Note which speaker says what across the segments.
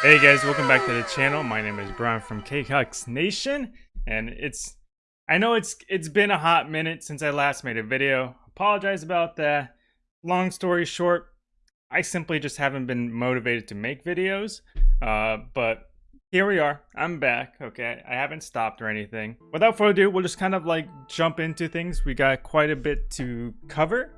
Speaker 1: Hey guys, welcome back to the channel. My name is Brian from KHux Nation, and it's I know it's it's been a hot minute since I last made a video. Apologize about that. Long story short, I simply just haven't been motivated to make videos. Uh, but here we are. I'm back. Okay, I haven't stopped or anything. Without further ado, we'll just kind of like jump into things. We got quite a bit to cover.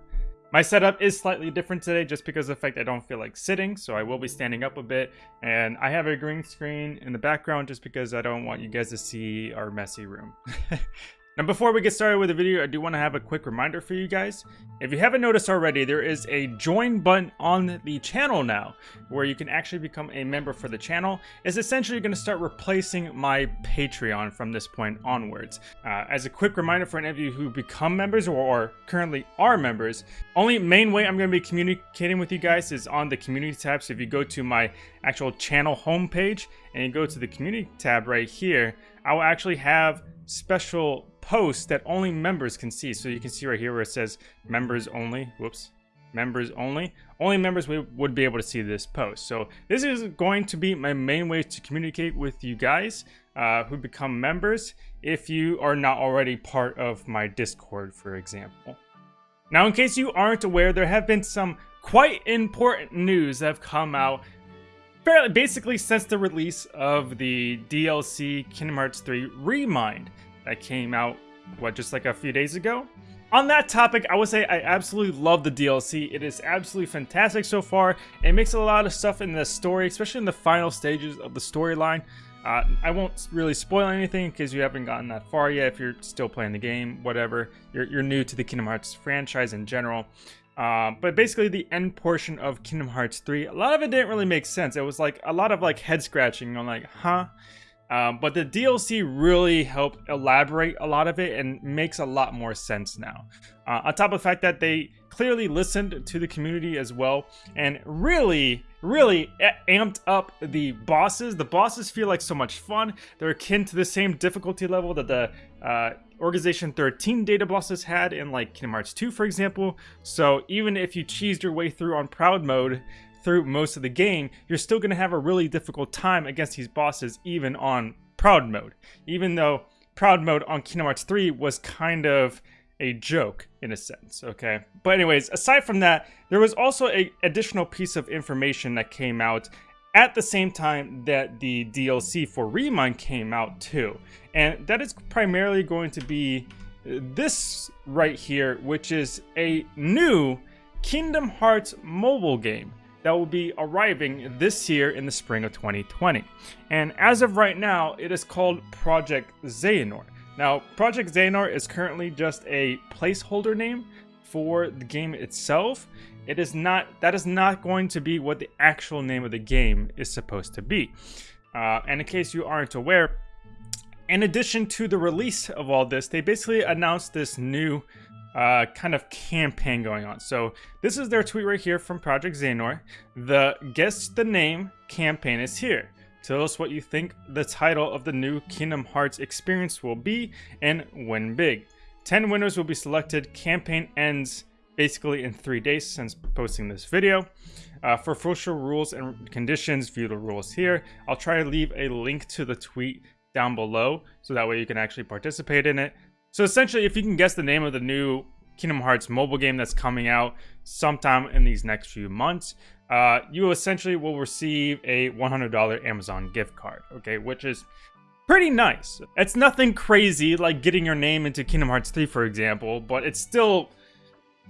Speaker 1: My setup is slightly different today just because of the fact I don't feel like sitting, so I will be standing up a bit. And I have a green screen in the background just because I don't want you guys to see our messy room. Now before we get started with the video, I do want to have a quick reminder for you guys. If you haven't noticed already, there is a join button on the channel now, where you can actually become a member for the channel. It's essentially going to start replacing my Patreon from this point onwards. Uh, as a quick reminder for any of you who become members or, or currently are members, only main way I'm going to be communicating with you guys is on the community tab. So if you go to my actual channel homepage and you go to the community tab right here, I will actually have special posts that only members can see. So you can see right here where it says members only. Whoops. Members only. Only members would be able to see this post. So this is going to be my main way to communicate with you guys uh, who become members if you are not already part of my Discord, for example. Now, in case you aren't aware, there have been some quite important news that have come out basically since the release of the DLC Kingdom Hearts 3 Remind that came out, what, just like a few days ago? On that topic, I would say I absolutely love the DLC. It is absolutely fantastic so far. It makes a lot of stuff in the story, especially in the final stages of the storyline. Uh, I won't really spoil anything because you haven't gotten that far yet if you're still playing the game, whatever. You're, you're new to the Kingdom Hearts franchise in general. Uh, but basically the end portion of Kingdom Hearts 3, a lot of it didn't really make sense. It was like a lot of like head scratching on like, huh? Um, but the DLC really helped elaborate a lot of it and makes a lot more sense now. Uh, on top of the fact that they clearly listened to the community as well and really, really amped up the bosses. The bosses feel like so much fun. They're akin to the same difficulty level that the uh, Organization 13 data bosses had in like Kingdom Hearts 2, for example. So even if you cheesed your way through on Proud Mode, through most of the game, you're still going to have a really difficult time against these bosses even on Proud Mode. Even though Proud Mode on Kingdom Hearts 3 was kind of a joke in a sense, okay? But anyways, aside from that, there was also a additional piece of information that came out at the same time that the DLC for Remind came out too. And that is primarily going to be this right here, which is a new Kingdom Hearts mobile game that will be arriving this year in the spring of 2020. And as of right now, it is called Project Xehanort. Now, Project Xehanort is currently just a placeholder name for the game itself. It is not, that is not going to be what the actual name of the game is supposed to be. Uh, and in case you aren't aware, in addition to the release of all this, they basically announced this new uh, kind of campaign going on. So this is their tweet right here from Project Xehanort. The Guess the Name campaign is here. Tell us what you think the title of the new Kingdom Hearts experience will be and win big. 10 winners will be selected. Campaign ends basically in three days since posting this video. Uh, for official rules and conditions, view the rules here. I'll try to leave a link to the tweet down below so that way you can actually participate in it. So essentially, if you can guess the name of the new Kingdom Hearts mobile game that's coming out sometime in these next few months, uh, you essentially will receive a $100 Amazon gift card, okay, which is pretty nice. It's nothing crazy like getting your name into Kingdom Hearts 3, for example, but it's still,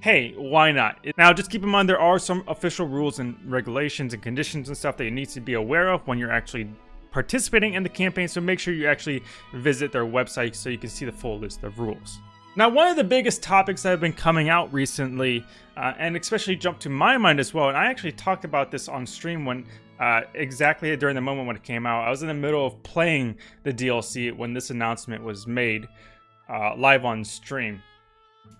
Speaker 1: hey, why not? Now, just keep in mind there are some official rules and regulations and conditions and stuff that you need to be aware of when you're actually participating in the campaign, so make sure you actually visit their website so you can see the full list of rules. Now, one of the biggest topics that have been coming out recently, uh, and especially jumped to my mind as well, and I actually talked about this on stream when uh, exactly during the moment when it came out. I was in the middle of playing the DLC when this announcement was made uh, live on stream.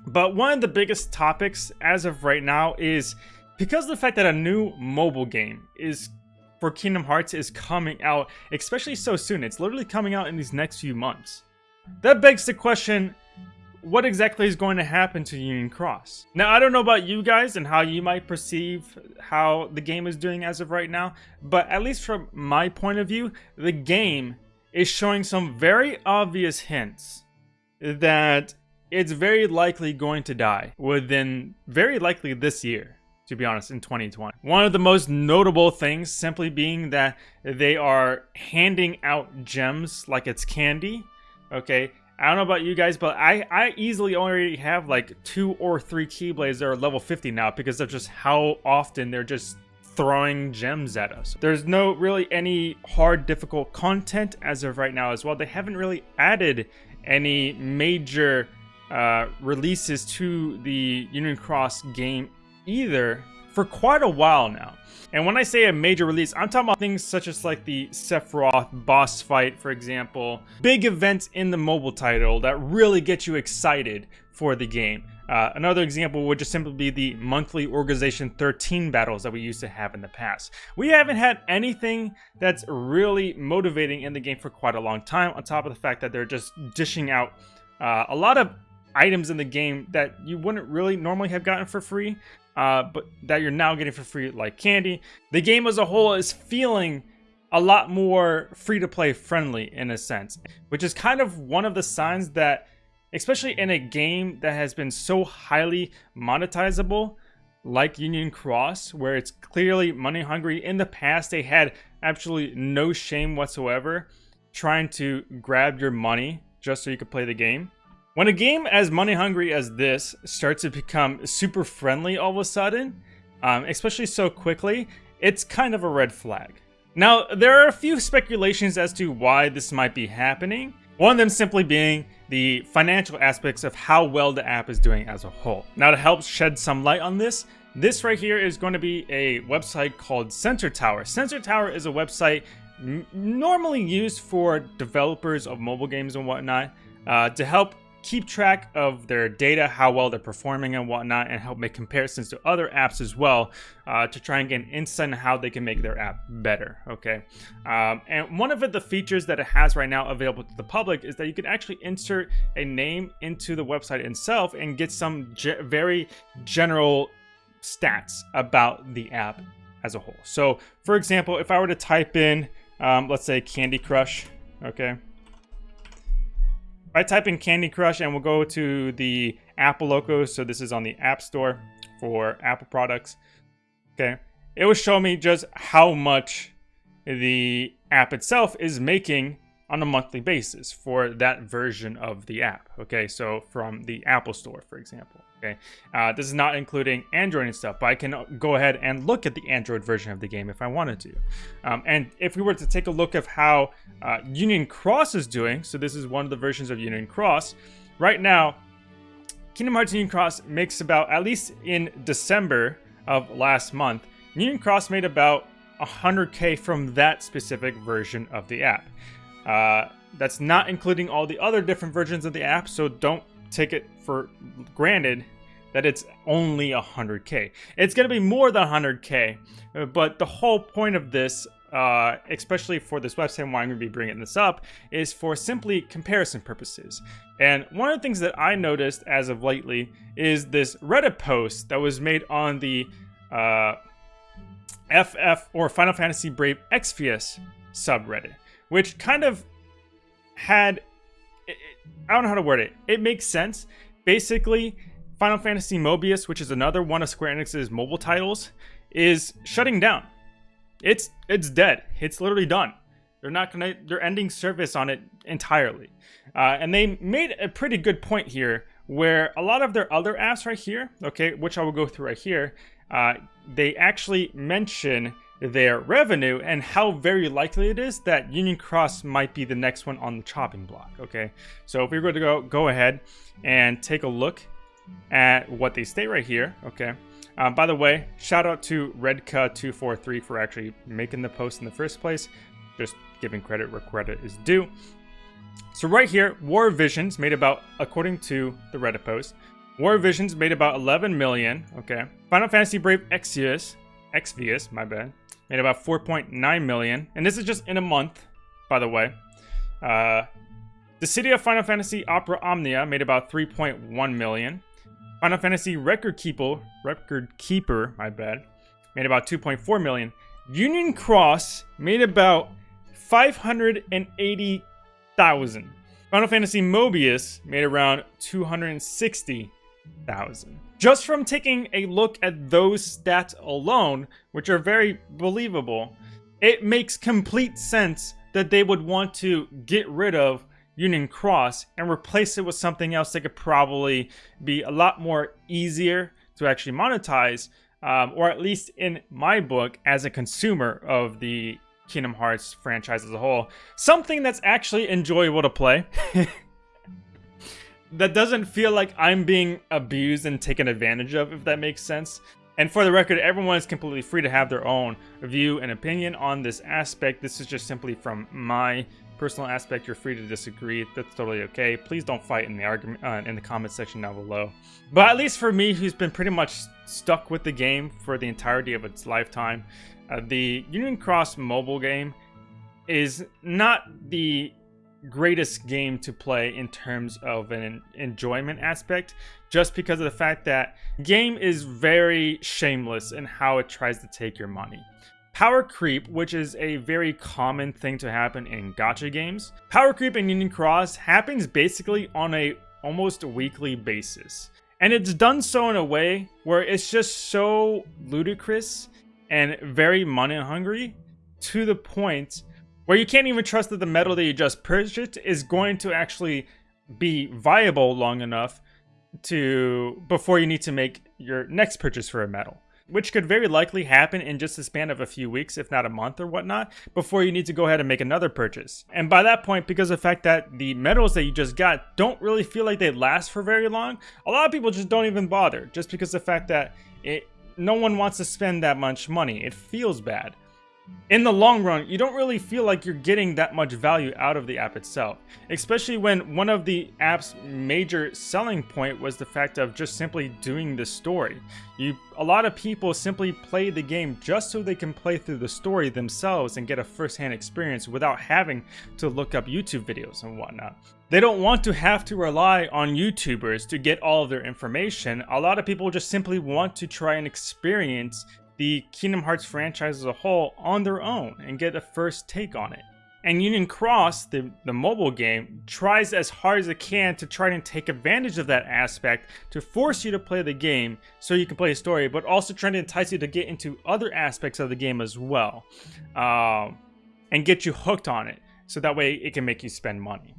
Speaker 1: But one of the biggest topics as of right now is because of the fact that a new mobile game is for Kingdom Hearts is coming out, especially so soon. It's literally coming out in these next few months. That begs the question, what exactly is going to happen to Union Cross. Now, I don't know about you guys and how you might perceive how the game is doing as of right now, but at least from my point of view, the game is showing some very obvious hints that it's very likely going to die within very likely this year to be honest, in 2020. One of the most notable things simply being that they are handing out gems like it's candy. Okay, I don't know about you guys, but I, I easily already have like two or three Keyblades that are level 50 now because of just how often they're just throwing gems at us. There's no really any hard difficult content as of right now as well. They haven't really added any major uh, releases to the Union Cross game either for quite a while now. And when I say a major release, I'm talking about things such as like the Sephiroth boss fight, for example. Big events in the mobile title that really get you excited for the game. Uh, another example would just simply be the monthly Organization 13 battles that we used to have in the past. We haven't had anything that's really motivating in the game for quite a long time, on top of the fact that they're just dishing out uh, a lot of items in the game that you wouldn't really normally have gotten for free uh, but that you're now getting for free like candy. The game as a whole is feeling a lot more free-to-play friendly in a sense, which is kind of one of the signs that, especially in a game that has been so highly monetizable, like Union Cross, where it's clearly money hungry. In the past, they had absolutely no shame whatsoever trying to grab your money just so you could play the game. When a game as money hungry as this starts to become super friendly all of a sudden, um, especially so quickly, it's kind of a red flag. Now, there are a few speculations as to why this might be happening. One of them simply being the financial aspects of how well the app is doing as a whole. Now, to help shed some light on this, this right here is going to be a website called Sensor Tower. Sensor Tower is a website normally used for developers of mobile games and whatnot uh, to help keep track of their data, how well they're performing and whatnot, and help make comparisons to other apps as well uh, to try and get an insight on how they can make their app better, okay? Um, and one of the features that it has right now available to the public is that you can actually insert a name into the website itself and get some ge very general stats about the app as a whole. So, for example, if I were to type in, um, let's say Candy Crush, okay? I type in Candy Crush and we'll go to the Apple logo. So this is on the App Store for Apple products. Okay. It will show me just how much the app itself is making on a monthly basis for that version of the app. Okay, so from the Apple Store, for example. Okay, uh, this is not including Android and stuff, but I can go ahead and look at the Android version of the game if I wanted to. Um, and if we were to take a look of how uh, Union Cross is doing, so this is one of the versions of Union Cross. Right now, Kingdom Hearts Union Cross makes about, at least in December of last month, Union Cross made about 100k from that specific version of the app. Uh, that's not including all the other different versions of the app, so don't take it for granted that it's only 100k. It's going to be more than 100k, uh, but the whole point of this, uh, especially for this website, why I'm going to be bringing this up, is for simply comparison purposes. And one of the things that I noticed as of lately is this Reddit post that was made on the uh, FF or Final Fantasy Brave Exvius subreddit, which kind of had I don't know how to word it. It makes sense. Basically, Final Fantasy Mobius, which is another one of Square Enix's mobile titles, is shutting down. It's it's dead. It's literally done. They're not gonna. They're ending service on it entirely. Uh, and they made a pretty good point here, where a lot of their other apps right here, okay, which I will go through right here, uh, they actually mention their revenue and how very likely it is that Union Cross might be the next one on the chopping block, okay? So if we were to go, go ahead and take a look at what they state right here, okay? Um, by the way, shout out to Redka243 for actually making the post in the first place. Just giving credit where credit is due. So right here, War Visions made about, according to the Reddit post, War Visions made about 11 million, okay? Final Fantasy Brave Exvius, Exvius, my bad, made about 4.9 million. And this is just in a month, by the way. Uh, Dissidia Final Fantasy Opera Omnia made about 3.1 million. Final Fantasy Record Keeper, Record Keeper, my bad, made about 2.4 million. Union Cross made about 580,000. Final Fantasy Mobius made around 260,000. Just from taking a look at those stats alone, which are very believable, it makes complete sense that they would want to get rid of Union Cross and replace it with something else that could probably be a lot more easier to actually monetize, um, or at least in my book, as a consumer of the Kingdom Hearts franchise as a whole. Something that's actually enjoyable to play. that doesn't feel like I'm being abused and taken advantage of, if that makes sense. And for the record, everyone is completely free to have their own view and opinion on this aspect. This is just simply from my personal aspect. You're free to disagree. That's totally okay. Please don't fight in the argument uh, in the comment section down below. But at least for me, who's been pretty much stuck with the game for the entirety of its lifetime, uh, the Union Cross mobile game is not the greatest game to play in terms of an enjoyment aspect just because of the fact that game is very shameless in how it tries to take your money. Power creep, which is a very common thing to happen in gacha games. Power creep in Union Cross happens basically on a almost weekly basis. And it's done so in a way where it's just so ludicrous and very money hungry to the point where you can't even trust that the medal that you just purchased is going to actually be viable long enough to before you need to make your next purchase for a medal which could very likely happen in just the span of a few weeks, if not a month or whatnot, before you need to go ahead and make another purchase. And by that point, because of the fact that the medals that you just got don't really feel like they last for very long, a lot of people just don't even bother, just because the fact that it no one wants to spend that much money. It feels bad. In the long run, you don't really feel like you're getting that much value out of the app itself, especially when one of the app's major selling point was the fact of just simply doing the story. You, a lot of people simply play the game just so they can play through the story themselves and get a first-hand experience without having to look up YouTube videos and whatnot. They don't want to have to rely on YouTubers to get all of their information. A lot of people just simply want to try and experience the Kingdom Hearts franchise as a whole on their own and get a first take on it. And Union Cross, the, the mobile game, tries as hard as it can to try and take advantage of that aspect to force you to play the game so you can play a story, but also trying to entice you to get into other aspects of the game as well um, and get you hooked on it so that way it can make you spend money.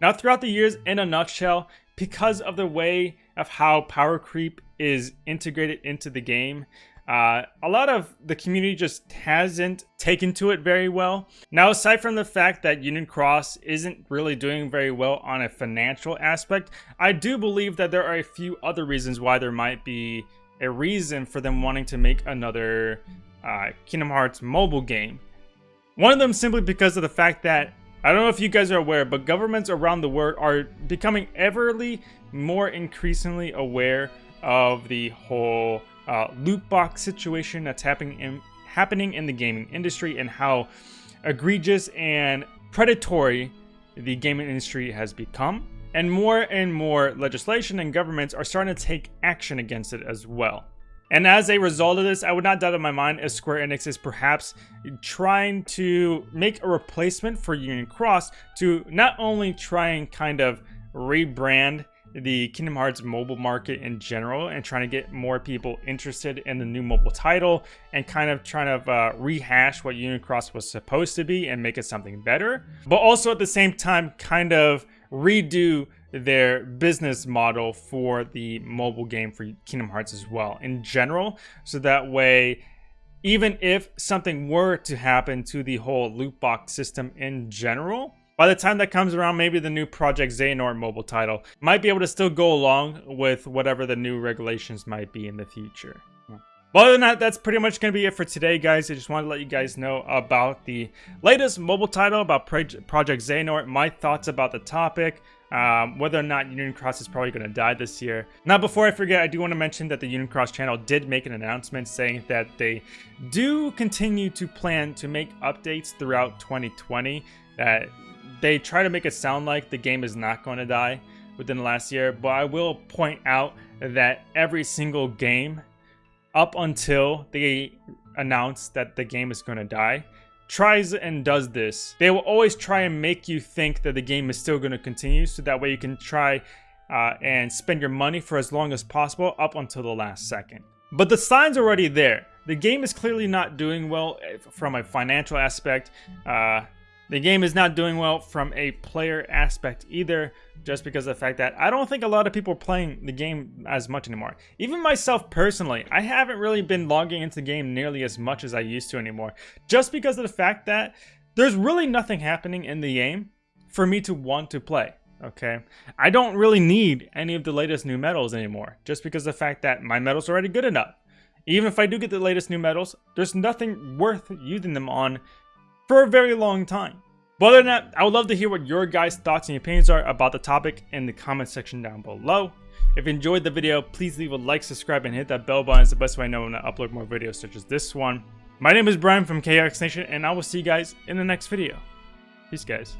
Speaker 1: Now, throughout the years, in a nutshell, because of the way of how power creep is integrated into the game, uh, a lot of the community just hasn't taken to it very well. Now, aside from the fact that Union Cross isn't really doing very well on a financial aspect, I do believe that there are a few other reasons why there might be a reason for them wanting to make another uh, Kingdom Hearts mobile game. One of them simply because of the fact that I don't know if you guys are aware, but governments around the world are becoming everly more increasingly aware of the whole uh, loot box situation that's happening in, happening in the gaming industry and how egregious and predatory the gaming industry has become. And more and more legislation and governments are starting to take action against it as well. And as a result of this, I would not doubt in my mind if Square Enix is perhaps trying to make a replacement for Union Cross to not only try and kind of rebrand the Kingdom Hearts mobile market in general and trying to get more people interested in the new mobile title and kind of trying to uh, rehash what Union Cross was supposed to be and make it something better, but also at the same time kind of redo their business model for the mobile game for Kingdom Hearts as well in general. So that way, even if something were to happen to the whole loot box system in general, by the time that comes around, maybe the new Project Xehanort mobile title might be able to still go along with whatever the new regulations might be in the future. But other than that, that's pretty much going to be it for today, guys. I just wanted to let you guys know about the latest mobile title, about Project Xehanort, my thoughts about the topic, um, whether or not Union Cross is probably going to die this year. Now, before I forget, I do want to mention that the Union Cross channel did make an announcement saying that they do continue to plan to make updates throughout 2020, that they try to make it sound like the game is not going to die within the last year, but I will point out that every single game up until they announce that the game is going to die tries and does this. They will always try and make you think that the game is still going to continue so that way you can try uh, and spend your money for as long as possible up until the last second. But the sign's are already there. The game is clearly not doing well eh, from a financial aspect. Uh, the game is not doing well from a player aspect either, just because of the fact that I don't think a lot of people are playing the game as much anymore. Even myself personally, I haven't really been logging into the game nearly as much as I used to anymore, just because of the fact that there's really nothing happening in the game for me to want to play. Okay, I don't really need any of the latest new medals anymore, just because of the fact that my medals are already good enough. Even if I do get the latest new medals, there's nothing worth using them on for a very long time. But other than that, I would love to hear what your guys' thoughts and opinions are about the topic in the comment section down below. If you enjoyed the video, please leave a like, subscribe, and hit that bell button. It's the best way I know when I upload more videos such as this one. My name is Brian from KX Nation, and I will see you guys in the next video. Peace, guys.